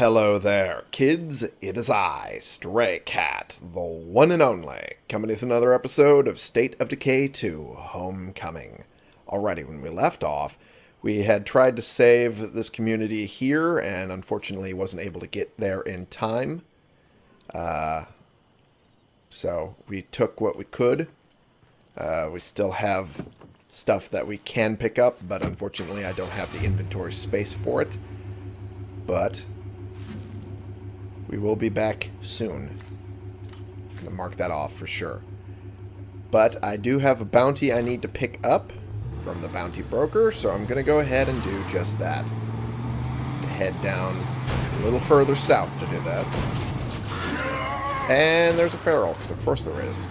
Hello there, kids. It is I, Stray Cat, the one and only, coming with another episode of State of Decay 2 Homecoming. Alrighty, when we left off, we had tried to save this community here, and unfortunately wasn't able to get there in time. Uh, so we took what we could. Uh, we still have stuff that we can pick up, but unfortunately I don't have the inventory space for it. But we will be back soon. I'm going to mark that off for sure. But I do have a bounty I need to pick up from the bounty broker, so I'm going to go ahead and do just that. Head down a little further south to do that. And there's a feral, because of course there is.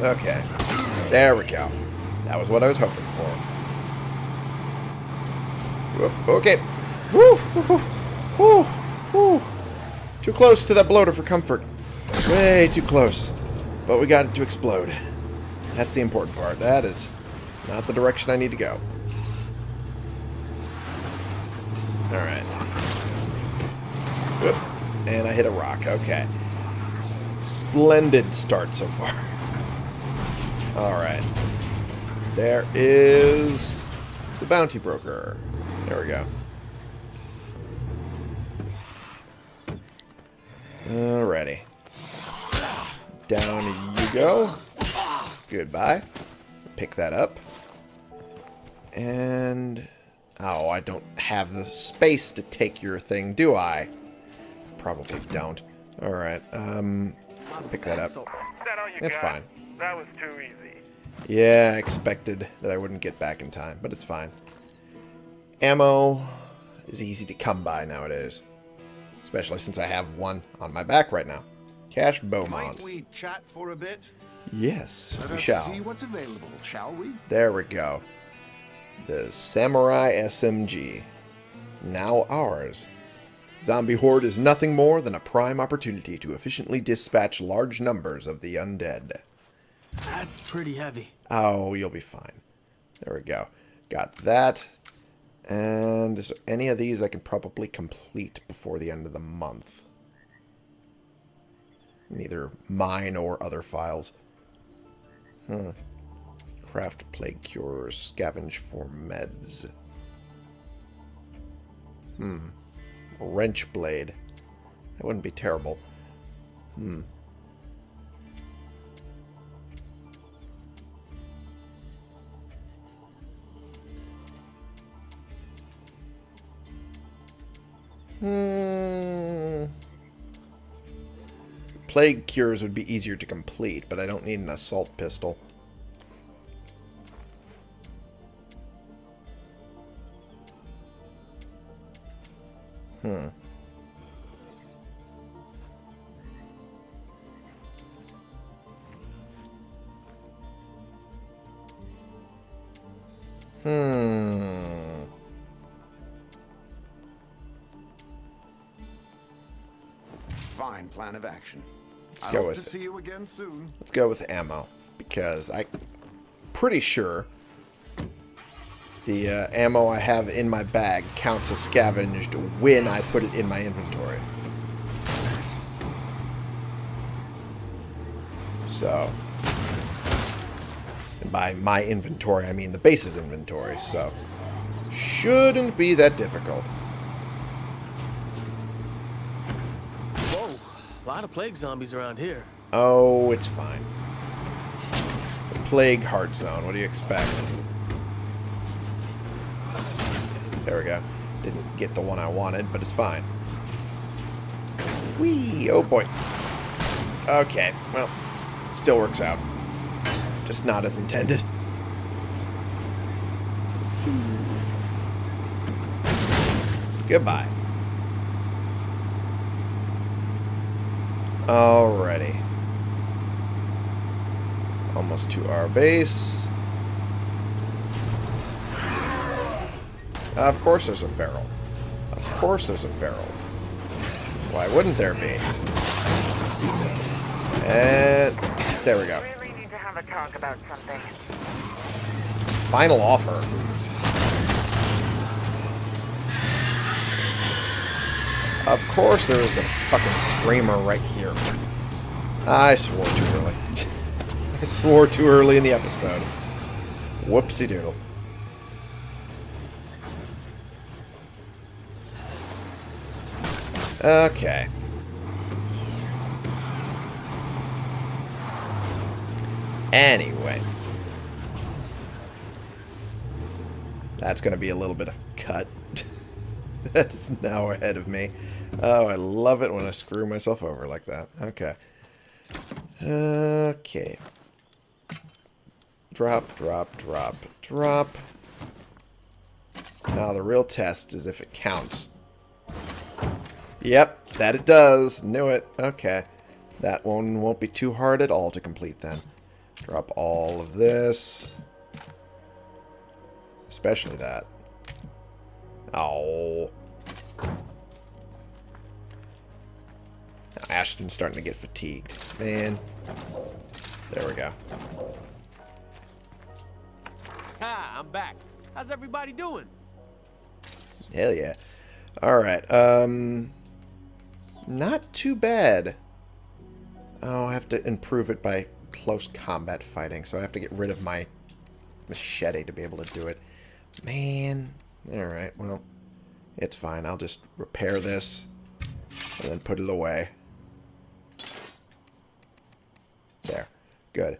Okay. There we go. That was what I was hoping for. Okay. Woo! Woo! Woo! Woo! Too close to that bloater for comfort. Way too close. But we got it to explode. That's the important part. That is not the direction I need to go. Alright. And I hit a rock. Okay. Splendid start so far. Alright. There is the bounty broker. There we go. Alrighty. Down you go. Goodbye. Pick that up. And... Oh, I don't have the space to take your thing, do I? Probably don't. Alright, um... Pick that up. It's fine. That was too easy. Yeah, I expected that I wouldn't get back in time, but it's fine. Ammo is easy to come by nowadays. Especially since I have one on my back right now. Cash Beaumont. Might we chat for a bit? Yes, Let we us shall. see what's available, shall we? There we go. The Samurai SMG. Now ours. Zombie Horde is nothing more than a prime opportunity to efficiently dispatch large numbers of the undead. That's pretty heavy. Oh, you'll be fine. There we go. Got that. And is any of these I can probably complete before the end of the month? Neither mine or other files. Hmm. Craft plague cure, Scavenge for meds. Hmm. Wrench blade. That wouldn't be terrible. Hmm. Hmm. Plague cures would be easier to complete, but I don't need an assault pistol. Hmm. Hmm. Fine plan of action. Let's I go with see you again soon. Let's go with ammo because I pretty sure the uh, ammo I have in my bag counts as scavenged when I put it in my inventory. So, and by my inventory, I mean the base's inventory. So, shouldn't be that difficult. Whoa, a lot of plague zombies around here. Oh, it's fine. It's a plague heart zone. What do you expect? There we go. Didn't get the one I wanted, but it's fine. Whee! Oh boy. Okay, well, still works out. Just not as intended. Goodbye. Alrighty. Almost to our base. Of course there's a feral. Of course there's a feral. Why wouldn't there be? And there we go. Really need to have a talk about something. final offer. Of course there is a fucking screamer right here. I swore too early. I swore too early in the episode. Whoopsie doodle. Okay. Anyway. That's going to be a little bit of cut. that is now ahead of me. Oh, I love it when I screw myself over like that. Okay. Okay. Drop, drop, drop, drop. Now the real test is if it counts. Yep, that it does. Knew it. Okay. That one won't be too hard at all to complete then. Drop all of this. Especially that. Oh. Ashton's starting to get fatigued. Man. There we go. Ha, I'm back. How's everybody doing? Hell yeah. Alright, um... Not too bad. Oh, I have to improve it by close combat fighting, so I have to get rid of my machete to be able to do it. Man. Alright, well, it's fine. I'll just repair this and then put it away. There. Good.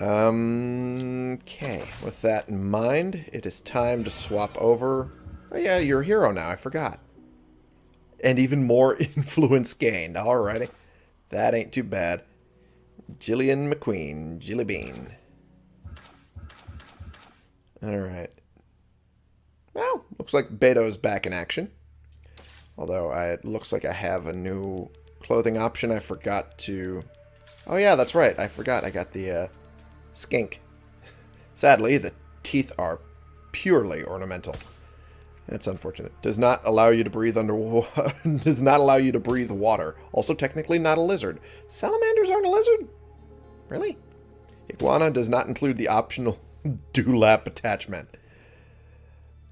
Um, okay, with that in mind, it is time to swap over. Oh yeah, you're a hero now, I forgot. And even more influence gained. Alrighty. That ain't too bad. Jillian McQueen, Jilly Bean. Alright. Well, looks like Beto's back in action. Although I, it looks like I have a new clothing option I forgot to... Oh yeah, that's right. I forgot I got the uh, skink. Sadly, the teeth are purely ornamental. That's unfortunate. Does not allow you to breathe underwater. does not allow you to breathe water. Also technically not a lizard. Salamanders aren't a lizard? Really? Iguana does not include the optional dewlap attachment.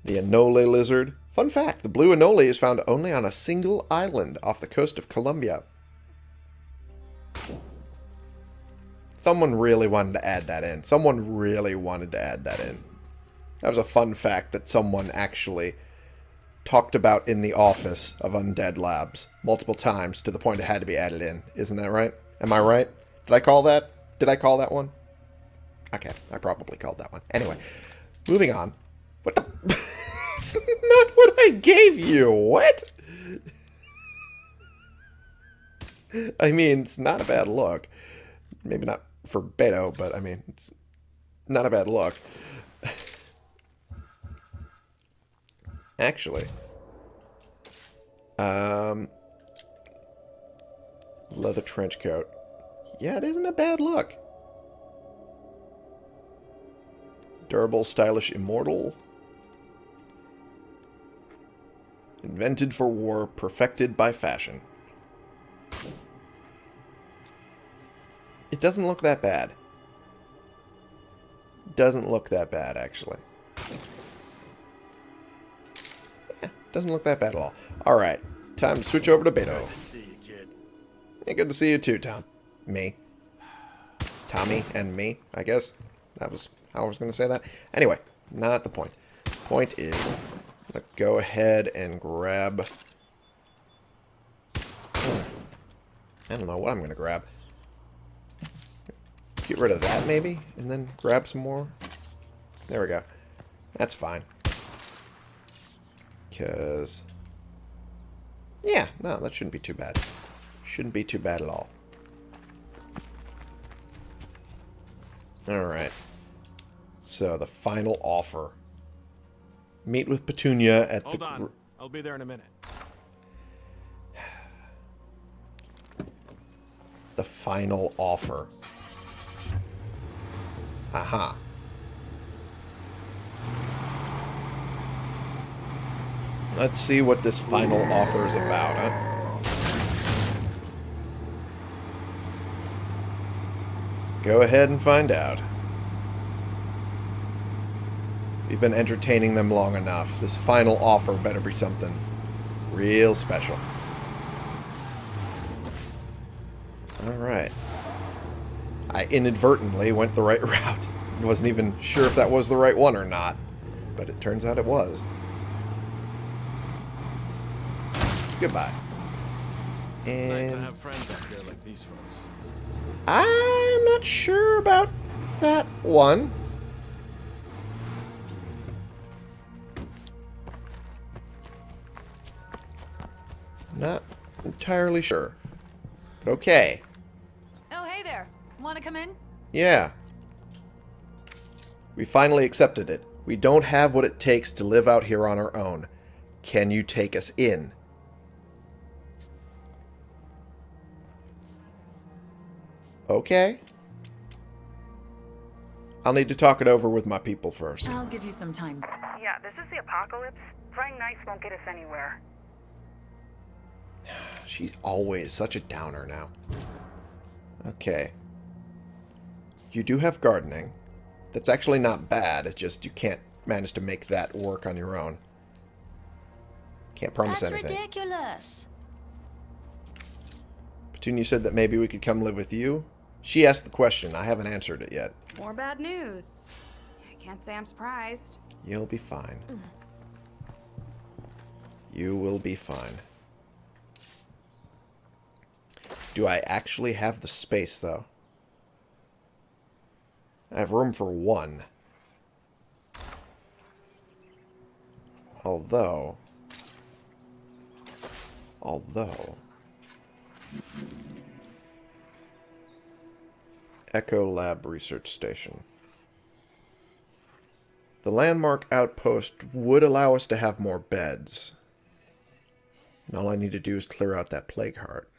The Anole lizard. Fun fact, the blue Anole is found only on a single island off the coast of Colombia. Someone really wanted to add that in. Someone really wanted to add that in. That was a fun fact that someone actually talked about in the office of Undead Labs multiple times to the point it had to be added in. Isn't that right? Am I right? Did I call that? Did I call that one? Okay, I probably called that one. Anyway, moving on. What the... it's not what I gave you. What? I mean, it's not a bad look. Maybe not for Beto, but I mean, it's not a bad look. Actually, um, leather trench coat. Yeah, it isn't a bad look. Durable, stylish, immortal. Invented for war, perfected by fashion. It doesn't look that bad. Doesn't look that bad, actually. Yeah, doesn't look that bad at all. Alright, time to switch over to Beto. Yeah, good to see you too, Tom. Me. Tommy and me, I guess. That was how I was going to say that. Anyway, not the point. Point is, go ahead and grab... Hmm. I don't know what I'm going to grab. Get rid of that, maybe? And then grab some more? There we go. That's fine. Because... Yeah, no, that shouldn't be too bad. Shouldn't be too bad at all. Alright. So, the final offer. Meet with Petunia at Hold the... on. I'll be there in a minute. The final offer. Aha. Let's see what this final offer is about, huh? Let's go ahead and find out. We've been entertaining them long enough. This final offer better be something real special. Alright. I inadvertently went the right route. Wasn't even sure if that was the right one or not. But it turns out it was. Goodbye. It's nice to And have friends out here like these folks. I'm not sure about that one. Not entirely sure. But okay. Come in? Yeah. We finally accepted it. We don't have what it takes to live out here on our own. Can you take us in? Okay. I'll need to talk it over with my people first. I'll give you some time. Yeah, this is the apocalypse. Playing nice won't get us anywhere. She's always such a downer now. Okay. You do have gardening. That's actually not bad. It's just you can't manage to make that work on your own. Can't promise That's anything. ridiculous. Petunia said that maybe we could come live with you. She asked the question. I haven't answered it yet. More bad news. I can't say I'm surprised. You'll be fine. You will be fine. Do I actually have the space, though? I have room for one. Although... Although... Echo Lab Research Station. The landmark outpost would allow us to have more beds. And all I need to do is clear out that plague heart.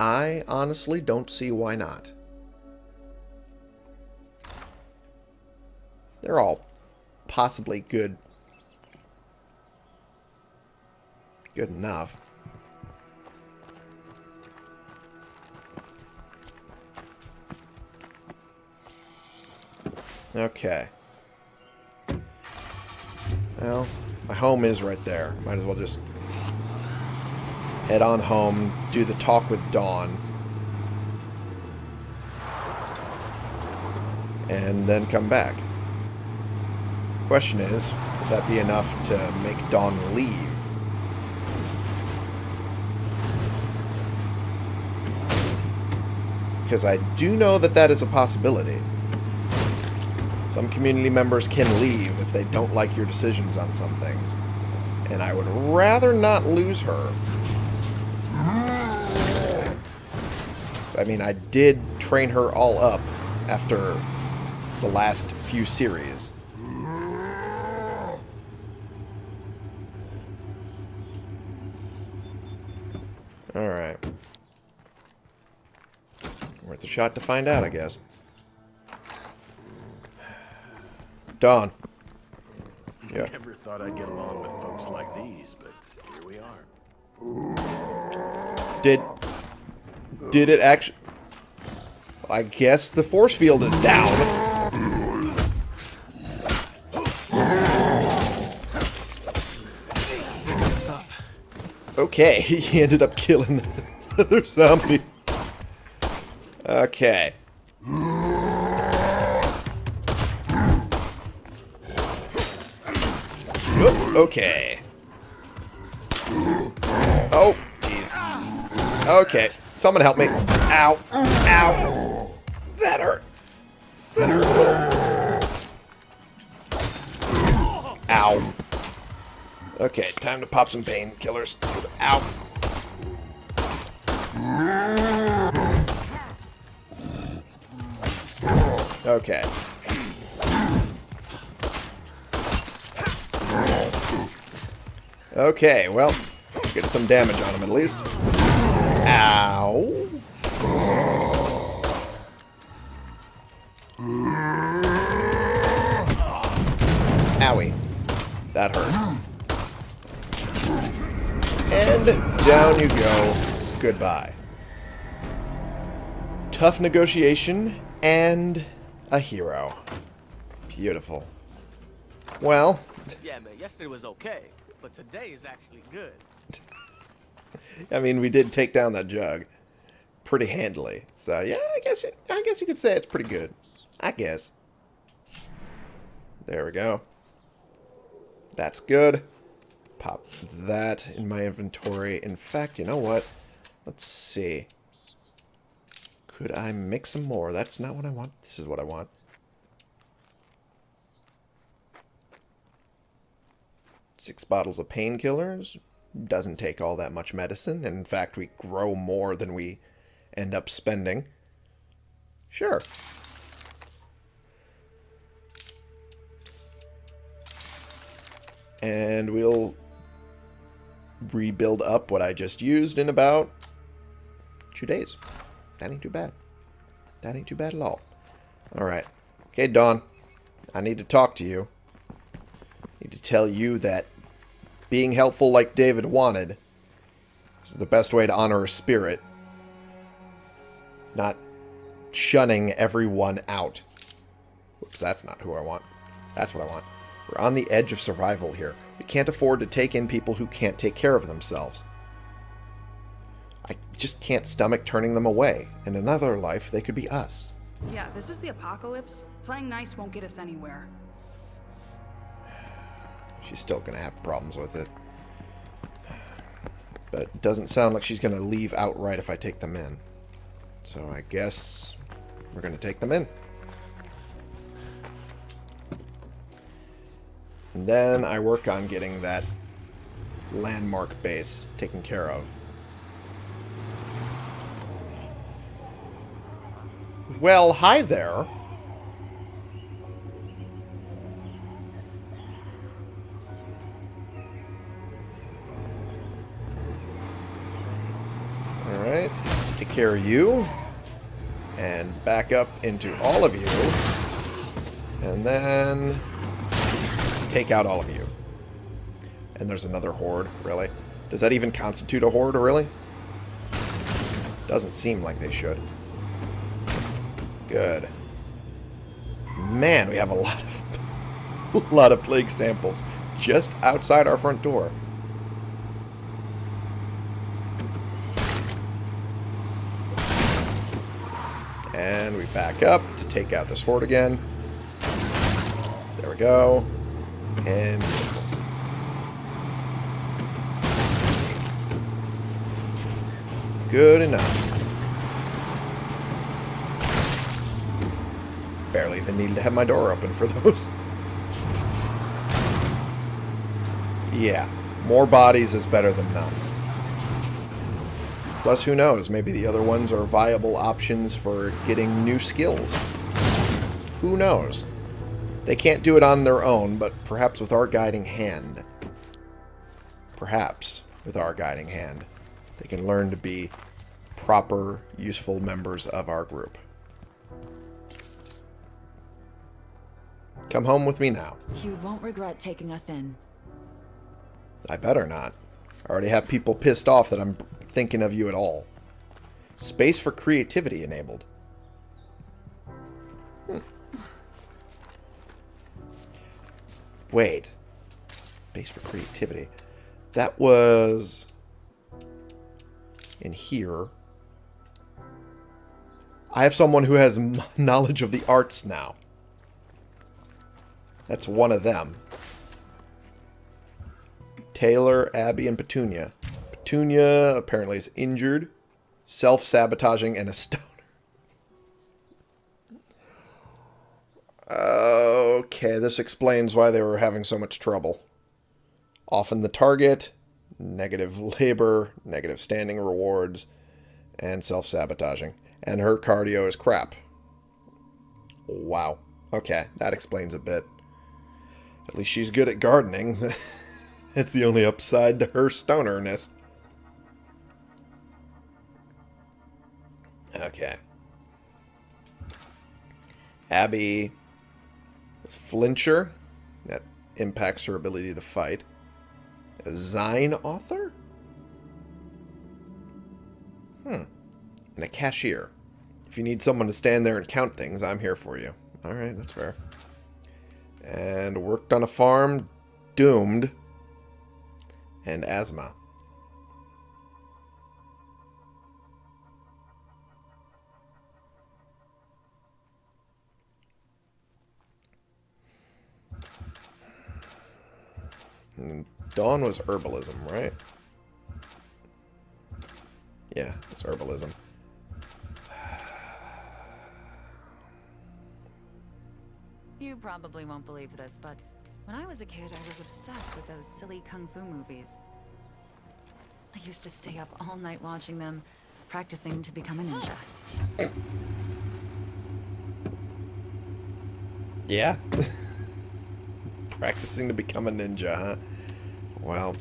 I honestly don't see why not. They're all possibly good. Good enough. Okay. Well, my home is right there. Might as well just head on home, do the talk with Dawn. And then come back. Question is, would that be enough to make Dawn leave? Because I do know that that is a possibility. Some community members can leave if they don't like your decisions on some things. And I would rather not lose her. I mean, I did train her all up after the last few series. Alright. Worth a shot to find out, I guess. Dawn. Yeah. Never thought I'd get along with folks like these, but here we are. Did did it actually? I guess the force field is down. Okay, he ended up killing the other zombie. Okay. Oop, okay. Oh, jeez. Okay, someone help me. Ow. Ow. That hurt. That hurt. Ow. Okay, time to pop some painkillers. 'cause- Ow. Okay. Okay, well, get some damage on him at least. Ow. Owie. That hurt. And down you go. Goodbye. tough negotiation, and a hero. Beautiful. Well, Yeah, man, yesterday was okay, but today is actually good. I mean, we did take down that jug pretty handily. So yeah, I guess I guess you could say it's pretty good. I guess. There we go. That's good. Pop that in my inventory. In fact, you know what? Let's see. Could I mix some more? That's not what I want. This is what I want. Six bottles of painkillers. Doesn't take all that much medicine. In fact, we grow more than we end up spending. Sure. And we'll rebuild up what I just used in about two days. That ain't too bad. That ain't too bad at all. Alright. Okay, Dawn. I need to talk to you. I need to tell you that being helpful like David wanted is the best way to honor a spirit. Not shunning everyone out. Whoops, that's not who I want. That's what I want. We're on the edge of survival here. We can't afford to take in people who can't take care of themselves. I just can't stomach turning them away. In another life, they could be us. Yeah, this is the apocalypse. Playing nice won't get us anywhere. She's still going to have problems with it. But it doesn't sound like she's going to leave outright if I take them in. So I guess we're going to take them in. And then I work on getting that landmark base taken care of. Well, hi there. Care of you. And back up into all of you. And then take out all of you. And there's another horde, really? Does that even constitute a horde, really? Doesn't seem like they should. Good. Man, we have a lot of a lot of plague samples just outside our front door. And we back up to take out this horde again. There we go. And good enough. Barely even needed to have my door open for those. Yeah, more bodies is better than none. Plus, who knows, maybe the other ones are viable options for getting new skills. Who knows? They can't do it on their own, but perhaps with our guiding hand. Perhaps with our guiding hand. They can learn to be proper, useful members of our group. Come home with me now. You won't regret taking us in. I better not. I already have people pissed off that I'm thinking of you at all. Space for creativity enabled. Hmm. Wait. Space for creativity. That was in here. I have someone who has knowledge of the arts now. That's one of them. Taylor, Abby, and Petunia. Petunia apparently is injured, self-sabotaging, and a stoner. Okay, this explains why they were having so much trouble. Often the target, negative labor, negative standing rewards, and self-sabotaging. And her cardio is crap. Wow. Okay, that explains a bit. At least she's good at gardening. That's the only upside to her stonerness. Okay. Abby is flincher. That impacts her ability to fight. A Zine author? Hmm. And a cashier. If you need someone to stand there and count things, I'm here for you. Alright, that's fair. And worked on a farm, doomed, and asthma. And Dawn was herbalism, right? Yeah, it's herbalism. You probably won't believe this, but when I was a kid, I was obsessed with those silly kung fu movies. I used to stay up all night watching them, practicing to become a ninja. Yeah. Practicing to become a ninja, huh? Well.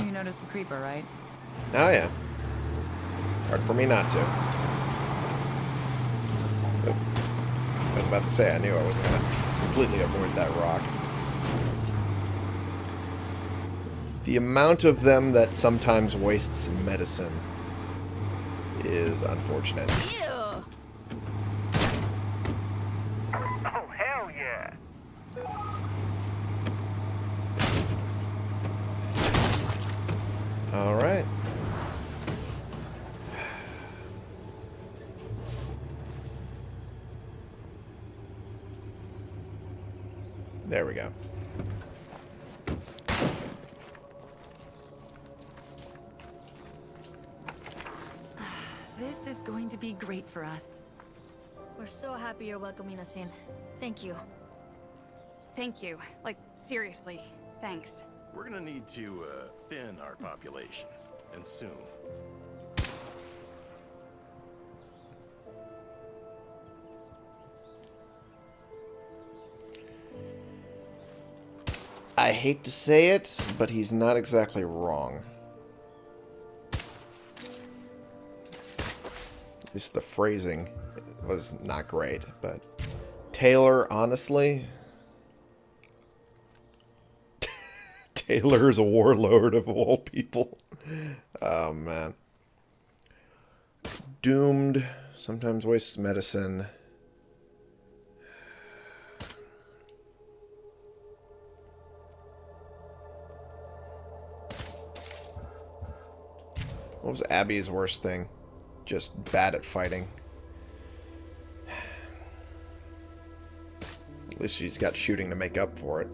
You noticed the creeper, right? Oh, yeah. Hard for me not to. Oop. I was about to say, I knew I wasn't going to completely avoid that rock. The amount of them that sometimes wastes medicine is unfortunate. Ew. Oh, hell yeah! Alright. There we go. Great for us. We're so happy you're welcoming us in. Thank you. Thank you. Like, seriously. Thanks. We're gonna need to uh, thin our population, and soon. I hate to say it, but he's not exactly wrong. The phrasing was not great, but Taylor, honestly, Taylor is a warlord of all people. Oh man. Doomed, sometimes wastes medicine. What was Abby's worst thing? Just bad at fighting. At least she's got shooting to make up for it.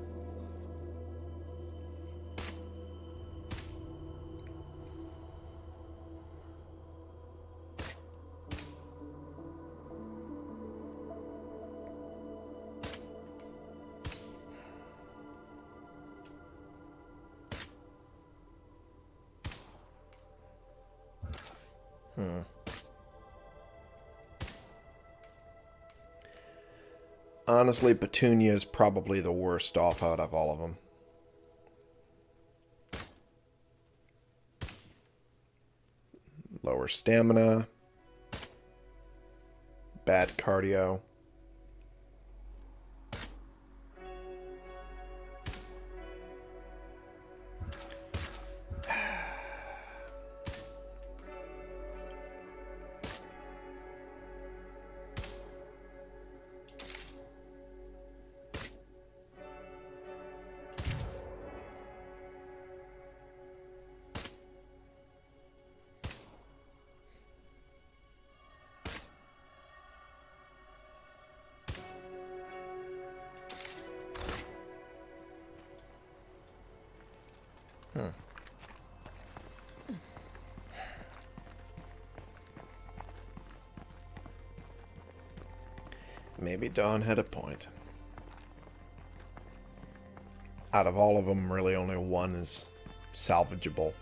Honestly, Petunia is probably the worst off out of all of them. Lower stamina. Bad cardio. Maybe Dawn had a point. Out of all of them, really only one is salvageable.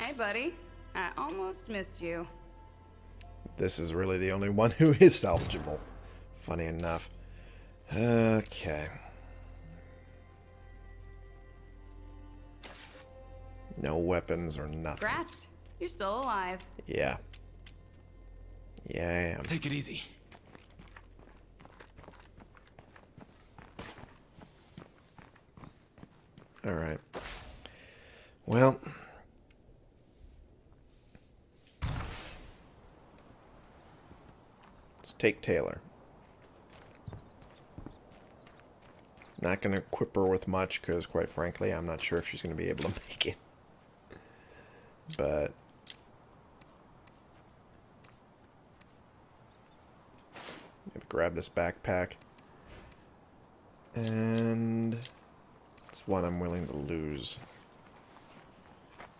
Hey, buddy. I almost missed you. This is really the only one who is salvageable. Funny enough. Okay. No weapons or nothing. Grats. You're still alive. Yeah. Yeah, I am. Take it easy. All right. Well. Let's take Taylor. Not going to equip her with much because, quite frankly, I'm not sure if she's going to be able to make it. But grab this backpack. And... It's one I'm willing to lose.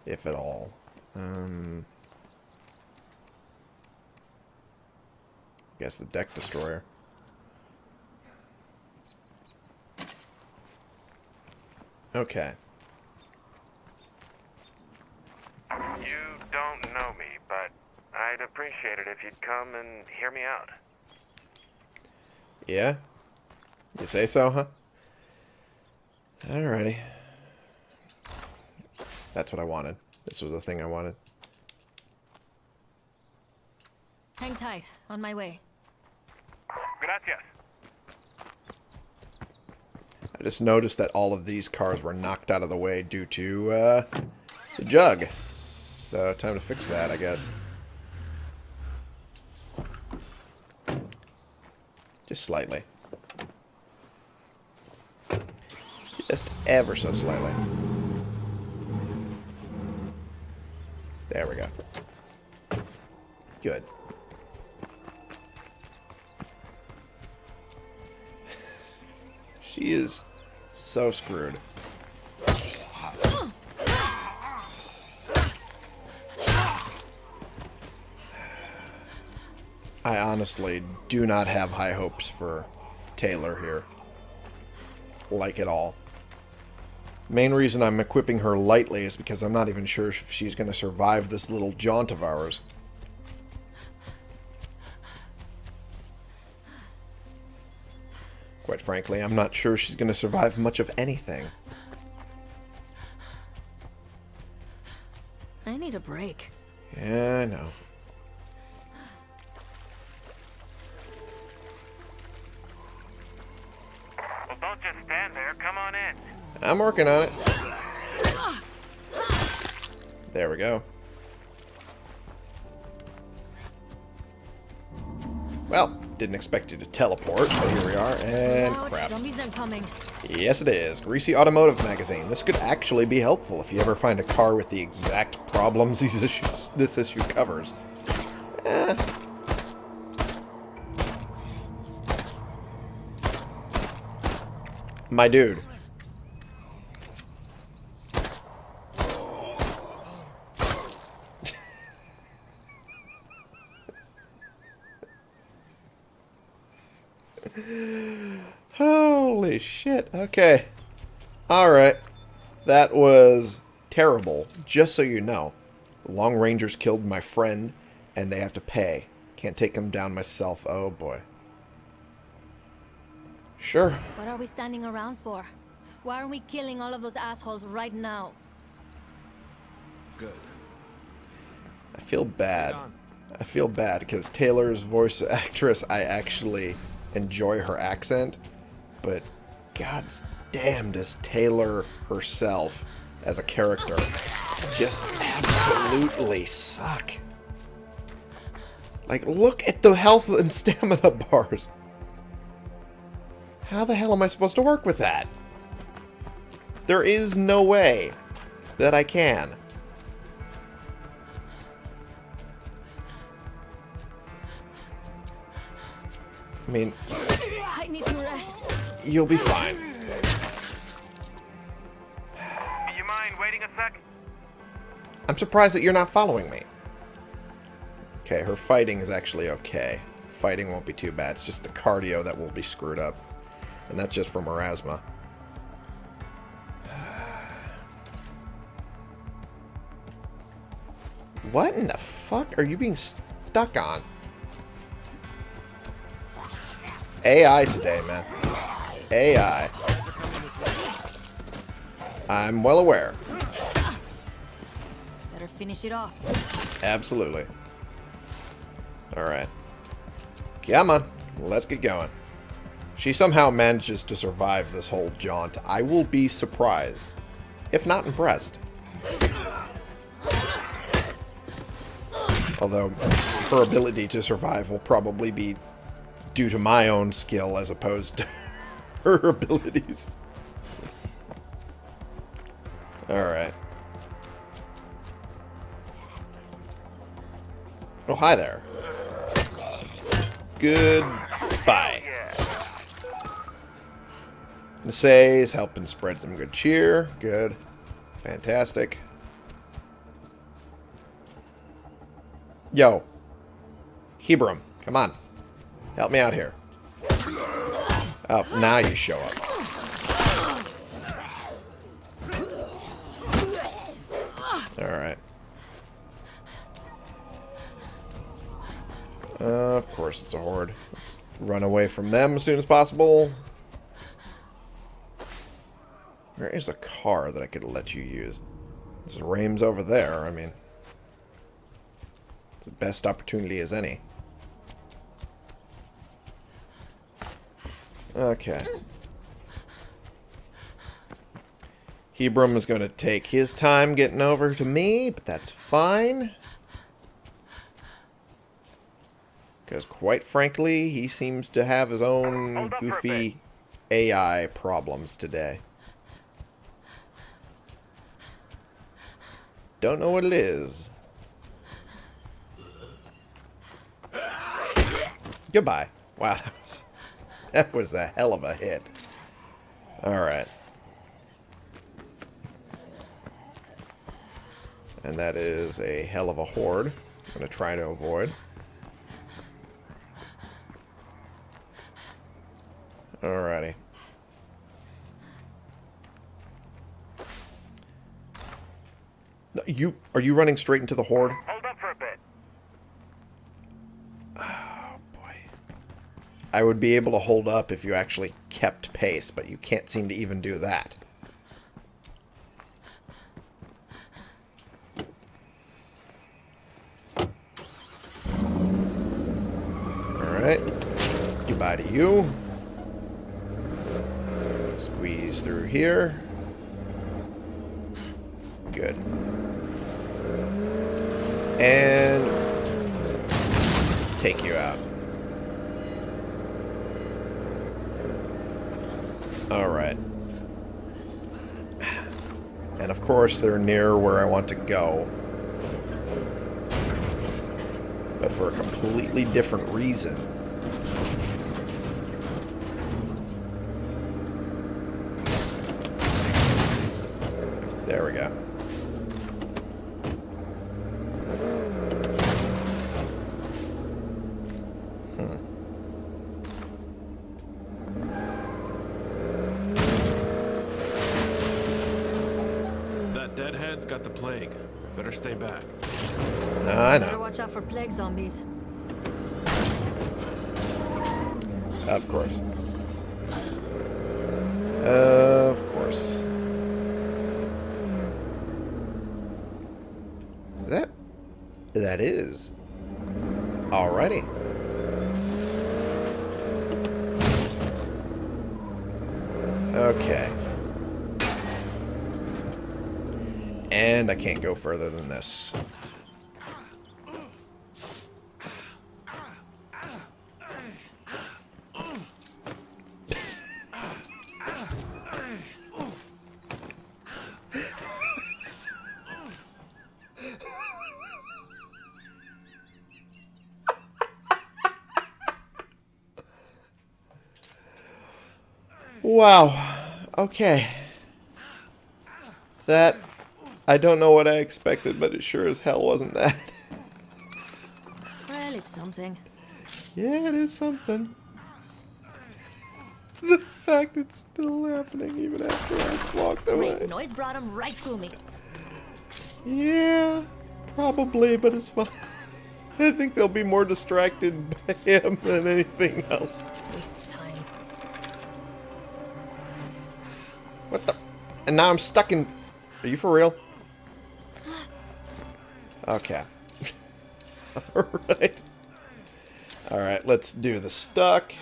If at all. Um... Guess the deck destroyer. Okay. You don't know me, but I'd appreciate it if you'd come and hear me out. Yeah? You say so, huh? Alrighty. That's what I wanted. This was the thing I wanted. Hang tight. On my way. Gracias. I just noticed that all of these cars were knocked out of the way due to, uh, the jug. So, time to fix that, I guess. Just slightly. Just ever so slightly. There we go. Good. She is so screwed. I honestly do not have high hopes for Taylor here. Like at all. Main reason I'm equipping her lightly is because I'm not even sure if she's going to survive this little jaunt of ours. Quite frankly, I'm not sure she's going to survive much of anything. I need a break. Yeah, I know. I'm working on it. There we go. Well, didn't expect you to teleport, but here we are, and crap. Yes, it is. Greasy Automotive Magazine. This could actually be helpful if you ever find a car with the exact problems these issues, this issue covers. Eh. My dude. Holy shit. Okay. Alright. That was terrible. Just so you know. The Long Rangers killed my friend, and they have to pay. Can't take them down myself. Oh, boy. Sure. What are we standing around for? Why aren't we killing all of those assholes right now? Good. I feel bad. I feel bad because Taylor's voice actress, I actually enjoy her accent, but god damn does Taylor herself as a character just absolutely suck. Like, look at the health and stamina bars. How the hell am I supposed to work with that? There is no way that I can. I mean, you'll be fine. You mind waiting a sec? I'm surprised that you're not following me. Okay, her fighting is actually okay. Fighting won't be too bad. It's just the cardio that will be screwed up. And that's just from her asthma. What in the fuck are you being stuck on? AI today, man. AI. I'm well aware. Better finish it off. Absolutely. Alright. Come on. Let's get going. She somehow manages to survive this whole jaunt, I will be surprised. If not impressed. Although, her ability to survive will probably be due to my own skill as opposed to her abilities. Alright. Oh, hi there. Goodbye. Nasays helping spread some good cheer. Good. Fantastic. Yo. Hebron, come on. Help me out here. Oh, now you show up. Alright. Uh, of course it's a horde. Let's run away from them as soon as possible. There is a car that I could let you use. There's Rames over there. I mean, it's the best opportunity as any. Okay. Hebron is going to take his time getting over to me, but that's fine. Because quite frankly, he seems to have his own Hold up for a goofy AI problems today. Don't know what it is. Goodbye. Wow, that was that was a hell of a hit. Alright. And that is a hell of a horde. I'm going to try to avoid. Alrighty. You are you running straight into the horde? Hold up for a bit. Oh boy. I would be able to hold up if you actually kept pace, but you can't seem to even do that. Alright. Goodbye to you. Squeeze through here. Good. And take you out. Alright. And of course, they're near where I want to go. But for a completely different reason. There we go. That deadhead's got the plague. Better stay back. I Better know. Zombies. Of course. Of course. That that is. Alrighty. Okay. And I can't go further than this. Wow. Okay. That I don't know what I expected, but it sure as hell wasn't that. Well, it's something. yeah, it is something. The fact it's still happening even after I walked away. Great noise brought him right to me. Yeah, probably, but it's fine. I think they'll be more distracted by him than anything else. And now I'm stuck in... Are you for real? Okay. Alright. Alright, let's do the stuck.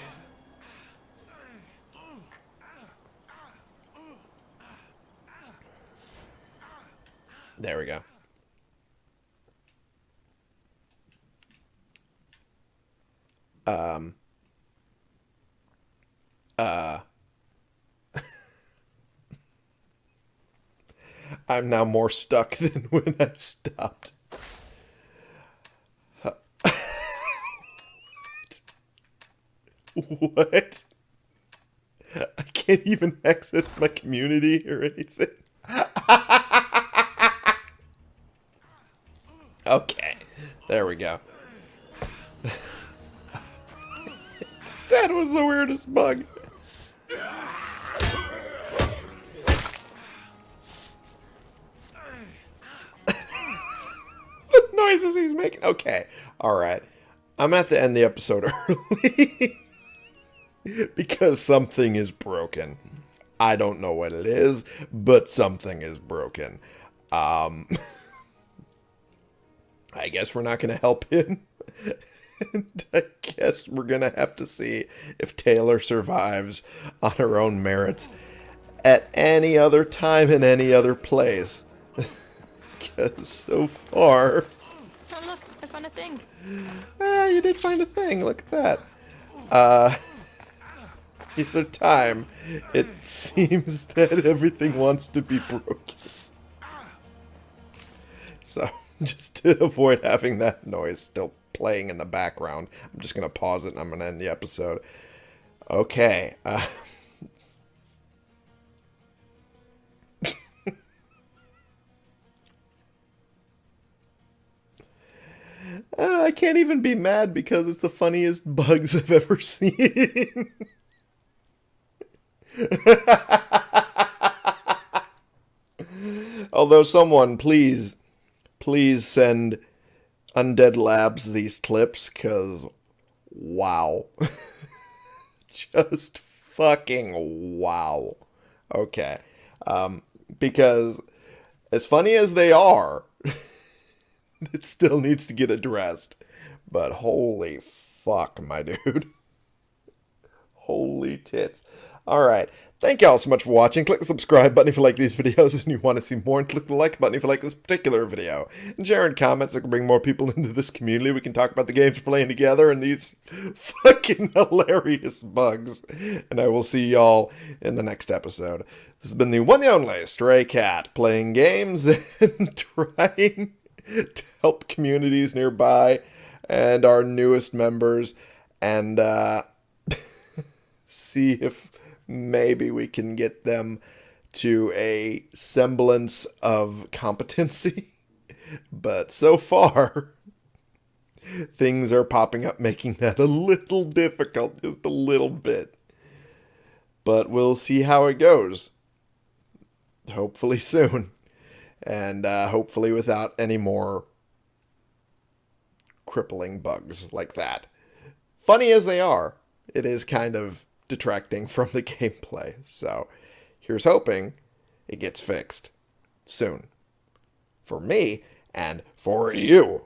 There we go. Um, uh, I'm now more stuck than when I stopped. what? I can't even access my community or anything. okay, there we go. that was the weirdest bug. Noises he's making. Okay, all right. I'm gonna have to end the episode early because something is broken. I don't know what it is, but something is broken. Um, I guess we're not gonna help him. and I guess we're gonna have to see if Taylor survives on her own merits at any other time in any other place. Because so far, a thing. ah, you did find a thing. Look at that. Uh, the other time, it seems that everything wants to be broken. So, just to avoid having that noise still playing in the background, I'm just going to pause it and I'm going to end the episode. Okay. Uh, Uh, I can't even be mad because it's the funniest bugs I've ever seen. Although someone, please, please send Undead Labs these clips, because wow. Just fucking wow. Okay. Um, because as funny as they are, it still needs to get addressed. But holy fuck, my dude. Holy tits. Alright. Thank y'all so much for watching. Click the subscribe button if you like these videos and you want to see more, and click the like button if you like this particular video. And share in comments so we can bring more people into this community. We can talk about the games we're playing together and these fucking hilarious bugs. And I will see y'all in the next episode. This has been the one and only Stray Cat playing games and trying to help communities nearby and our newest members and uh, see if maybe we can get them to a semblance of competency. But so far, things are popping up making that a little difficult, just a little bit. But we'll see how it goes. Hopefully soon. And uh, hopefully without any more crippling bugs like that. Funny as they are, it is kind of detracting from the gameplay. So here's hoping it gets fixed soon. For me and for you.